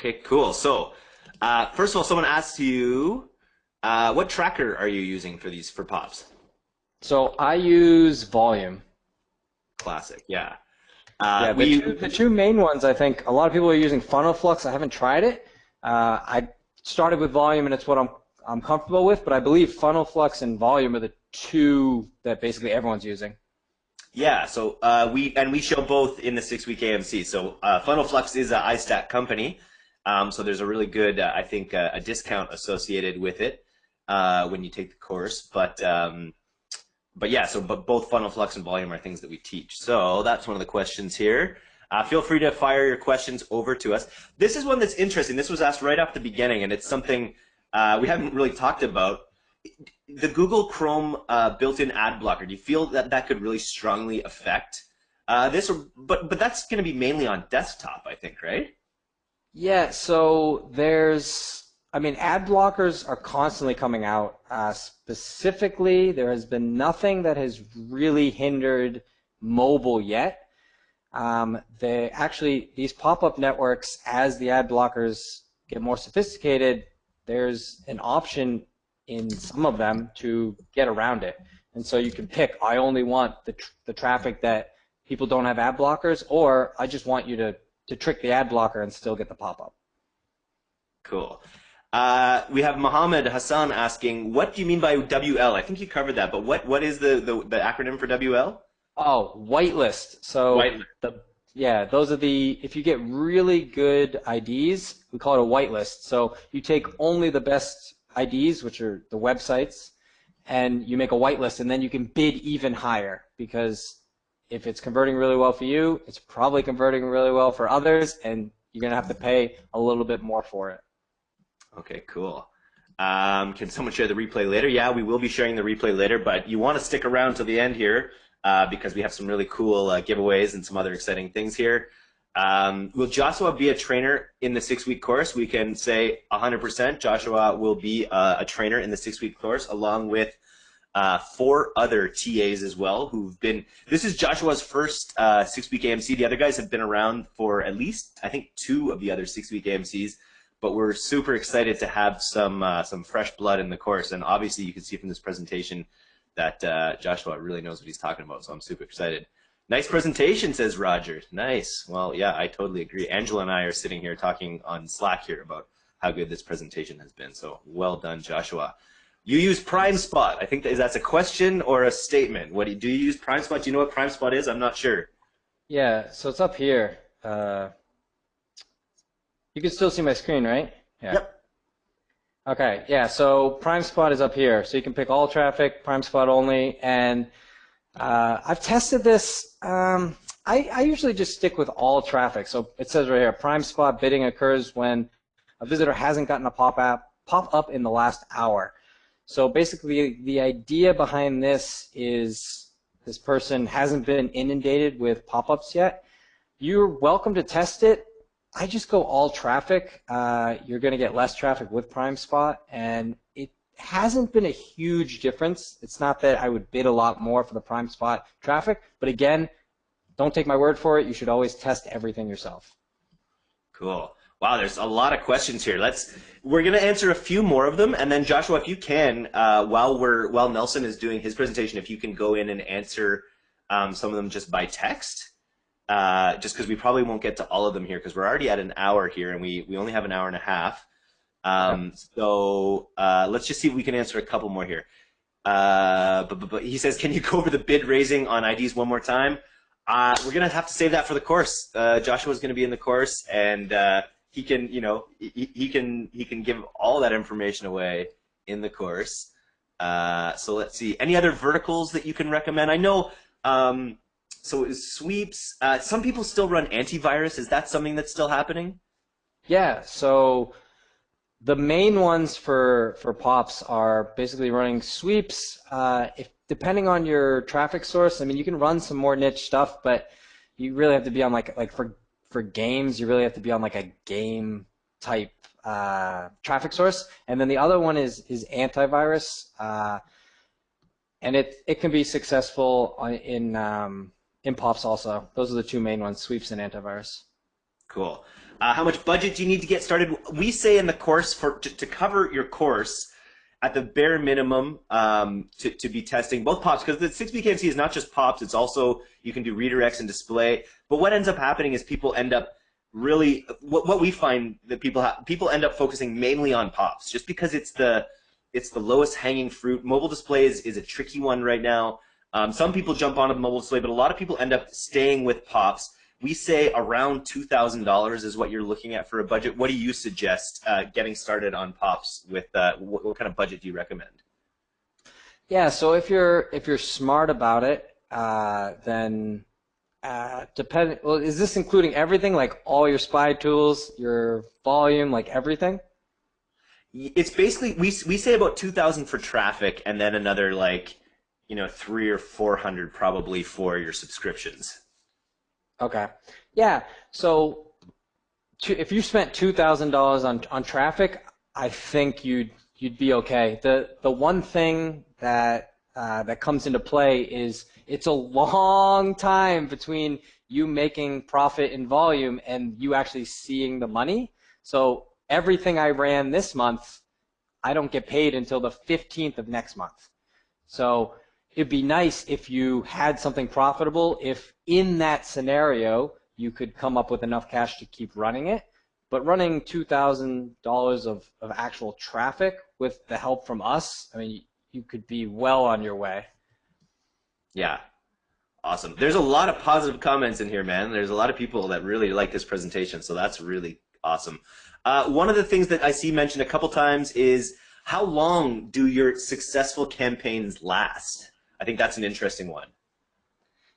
Okay, cool. So, uh, first of all, someone asked you, uh, what tracker are you using for these for pops? So I use Voluum. Classic, yeah. Uh, yeah, the, we, two, the two main ones, I think, a lot of people are using Funnel Flux. I haven't tried it. Uh, I started with Voluum, and it's what I'm I'm comfortable with. But I believe Funnel Flux and Voluum are the two that basically everyone's using. Yeah, so uh, we and we show both in the six week AMC. So uh, Funnel Flux is an iStack company, um, so there's a really good, uh, I think, uh, a discount associated with it uh, when you take the course. But um, but yeah, so but both Funnel Flux and Voluum are things that we teach. So that's one of the questions here. Uh, feel free to fire your questions over to us. This is one that's interesting. This was asked right off the beginning, and it's something we haven't really talked about the Google Chrome uh, built-in ad blocker. Do you feel that that could really strongly affect uh, this? Or, but but that's going to be mainly on desktop, I think, right? Yeah. So there's, I mean, ad blockers are constantly coming out. Uh, specifically, there has been nothing that has really hindered mobile yet. Um, they actually these pop-up networks, as the ad blockers get more sophisticated, there's an option in some of them to get around it. And so you can pick, I only want the, tr the traffic that people don't have ad blockers, or I just want you to, to trick the ad blocker and still get the pop-up. Cool. Uh, we have Mohammed Hassan asking, what do you mean by WL? I think you covered that, but what, what is the, the, the acronym for WL? Oh, whitelist. So whitelist. the yeah, those are the if you get really good IDs, we call it a whitelist. So you take only the best IDs, which are the websites, and you make a whitelist, and then you can bid even higher because if it's converting really well for you, it's probably converting really well for others, and you're going to have to pay a little bit more for it. Okay, cool. Um, can someone share the replay later? Yeah, we will be sharing the replay later, but you want to stick around to the end here uh, because we have some really cool uh, giveaways and some other exciting things here. Um, will Joshua be a trainer in the six-week course? We can say 100% Joshua will be a, a trainer in the six-week course along with uh, four other TAs as well who've been, this is Joshua's first uh, six-week AMC. The other guys have been around for at least, I think, two of the other six-week AMCs, but we're super excited to have some, uh, some fresh blood in the course. And obviously you can see from this presentation that uh, Joshua really knows what he's talking about, so I'm super excited. Nice presentation, says Roger. Nice. Well, yeah, I totally agree. Angela and I are sitting here talking on Slack here about how good this presentation has been. So well done, Joshua. You use Prime Spot. I think that, is that's a question or a statement. What do you, do you use PrimeSpot? Do you know what Prime Spot is? I'm not sure. Yeah, so it's up here. Uh, you can still see my screen, right? Yeah. Yep. Okay, yeah, so Prime Spot is up here. So you can pick all traffic, Prime Spot only, and uh, I've tested this. Um, I, I, usually just stick with all traffic. So it says right here, Prime Spot bidding occurs when a visitor hasn't gotten a pop up pop up in the last hour. So basically, the idea behind this is this person hasn't been inundated with pop-ups yet. You're welcome to test it. I just go all traffic. Uh, you're going to get less traffic with Prime Spot, and it hasn't been a huge difference. It's not that I would bid a lot more for the Prime Spot traffic, but again, don't take my word for it. You should always test everything yourself. Cool. Wow, there's a lot of questions here. Let's we're gonna answer a few more of them, and then Joshua, if you can, uh, while we're while Nelson is doing his presentation, if you can go in and answer um, some of them just by text, uh, just because we probably won't get to all of them here because we're already at an hour here, and we we only have an hour and a half. Um, so uh, let's just see if we can answer a couple more here. Uh, but, but, but, he says, can you go over the bid raising on IDs one more time? Uh, we're gonna have to save that for the course. Uh, is gonna be in the course, and uh, he can, you know, he, he, can he can give all that information away in the course. Uh, so let's see. Any other verticals that you can recommend? I know. Um, so sweeps. Uh, some people still run antivirus. Is that something that's still happening? Yeah. So the main ones for for pops are basically running sweeps. Uh, if depending on your traffic source, I mean, you can run some more niche stuff, but you really have to be on like like for for games, you really have to be on like a game type uh, traffic source. And then the other one is is antivirus, uh, and it it can be successful in um, in pops also. Those are the two main ones: sweeps and antivirus. Cool. Uh, how much budget do you need to get started? We say in the course for to, to cover your course at the bare minimum um, to, to be testing both pops because the 6BKMC is not just pops, it's also you can do redirects and display. But what ends up happening is people end up really what, what we find that people have people end up focusing mainly on pops just because it's the it's the lowest hanging fruit. Mobile display is, is a tricky one right now. Um, some people jump on a mobile display, but a lot of people end up staying with pops we say around $2,000 is what you're looking at for a budget. What do you suggest uh, getting started on pops with? Uh, what, what, kind of budget do you recommend? Yeah, so if you're if you're smart about it, uh, then uh, depend. Well, is this including everything, like all your spy tools, your Voluum, like everything? It's basically we we say about two thousand for traffic, and then another like you know three or four hundred probably for your subscriptions. Okay. Yeah. So if you spent two thousand dollars on on traffic, I think you'd you'd be okay. The the one thing that uh, that comes into play is it's a long time between you making profit in Voluum and you actually seeing the money. So everything I ran this month, I don't get paid until the 15th of next month. So it'd be nice if you had something profitable if in that scenario you could come up with enough cash to keep running it. But running $2000 of, of actual traffic with the help from us i mean you could be well on your way. Yeah. Awesome. There's a lot of positive comments in here man. There's a lot of people that really like this presentation so that's really awesome. Uh, one of the things that i see mentioned a couple times is how long do your successful campaigns last I think that's an interesting one.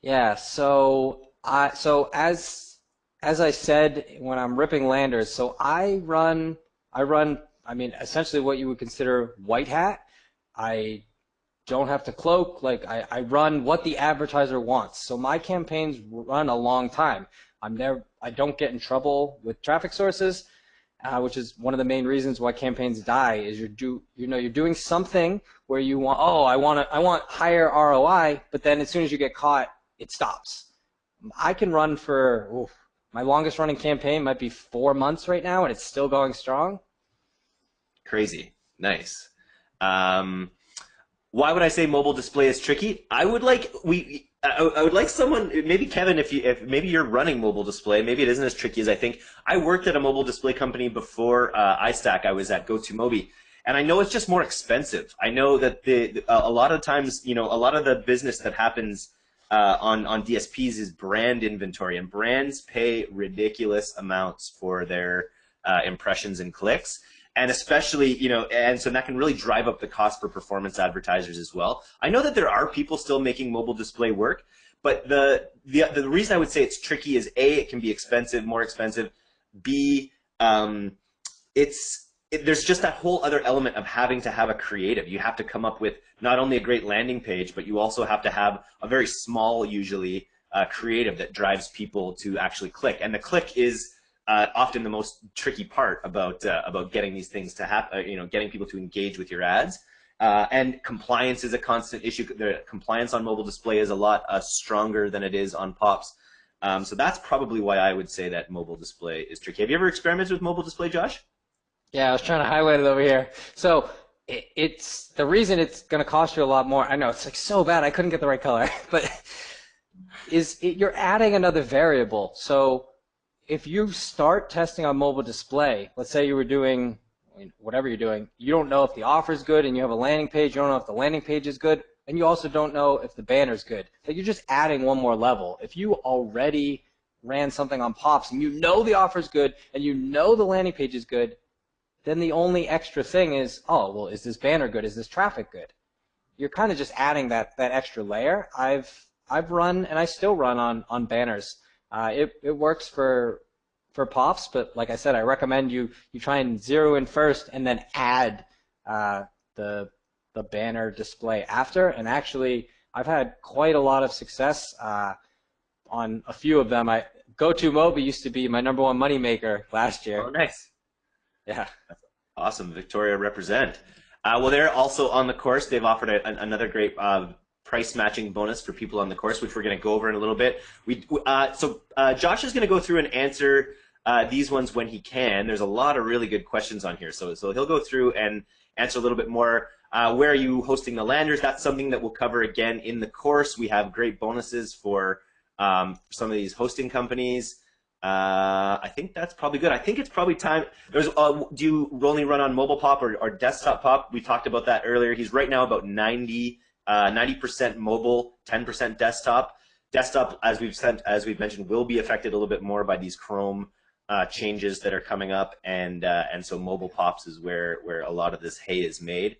Yeah. So I so as as I said when I'm ripping landers, so I run I run I mean essentially what you would consider white hat. I don't have to cloak like I, I run what the advertiser wants. So my campaigns run a long time. I'm there I don't get in trouble with traffic sources uh, which is one of the main reasons why campaigns die. Is you're do you know you're doing something where you want oh I want to I want higher ROI, but then as soon as you get caught, it stops. I can run for oof, my longest running campaign might be four months right now, and it's still going strong. Crazy, nice. Um, why would I say mobile display is tricky? I would like we I, I, would like someone, maybe Kevin, if you, if maybe you're running mobile display, maybe it isn't as tricky as I think. I worked at a mobile display company before uh, iStack. I was at GoToMobi, and I know it's just more expensive. I know that the a lot of times, you know, a lot of the business that happens uh, on on DSPs is brand inventory, and brands pay ridiculous amounts for their uh, impressions and clicks and especially you know and so that can really drive up the cost for performance advertisers as well. I know that there are people still making mobile display work but the the, the reason i would say it's tricky is a it can be expensive more expensive. B um, it's it, there's just that whole other element of having to have a creative. You have to come up with not only a great landing page but you also have to have a very small usually uh, creative that drives people to actually click. And the click is uh, often the most tricky part about uh, about getting these things to happen. Uh, you know, getting people to engage with your ads. Uh, and compliance is a constant issue. The compliance on mobile display is a lot uh, stronger than it is on pops. Um, so that's probably why I would say that mobile display is tricky. Have you ever experimented with mobile display, Josh? Yeah, I was trying to highlight it over here. So it, it's the reason it's going to cost you a lot more. I know it's like so bad. I couldn't get the right color, but is it, you're adding another variable. So if you start testing on mobile display, let's say you were doing whatever you're doing, you don't know if the offer is good and you have a landing page, you don't know if the landing page is good, and you also don't know if the banner is good. Like you're just adding one more level. If you already ran something on Pops and you know the offer is good and you know the landing page is good, then the only extra thing is, oh, well, is this banner good? Is this traffic good? You're kind of just adding that, that extra layer. I've, I've run and I still run on, on banners. Uh, it, it works for for pops, but like I said, I recommend you you try and zero in first and then add uh, the the banner display after. And actually, I've had quite a lot of success uh, on a few of them. I GoToMobi used to be my number one moneymaker last year. Oh, nice. Yeah. Awesome. Victoria represent. Uh, well, they're also on the course. They've offered a, another great uh, price matching bonus for people on the course, which we're going to go over in a little bit. We uh, so uh, Josh is going to go through and answer uh, these ones when he can. There's a lot of really good questions on here, so so he'll go through and answer a little bit more. Uh, where are you hosting the landers? That's something that we'll cover again in the course. We have great bonuses for um, some of these hosting companies. Uh, I think that's probably good. I think it's probably time. There's, uh, do you only run on mobile pop or, or desktop pop? We talked about that earlier. He's right now about 90, 90% uh, mobile, 10% desktop. Desktop, as we've sent, as we've mentioned, will be affected a little bit more by these Chrome uh, changes that are coming up, and uh, and so mobile pops is where where a lot of this hay is made.